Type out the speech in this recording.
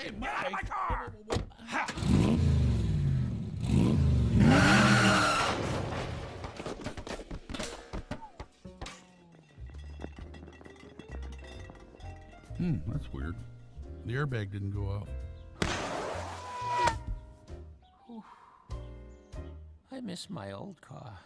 Hey, Get out of my car! Hmm, that's weird. The airbag didn't go off. I miss my old car.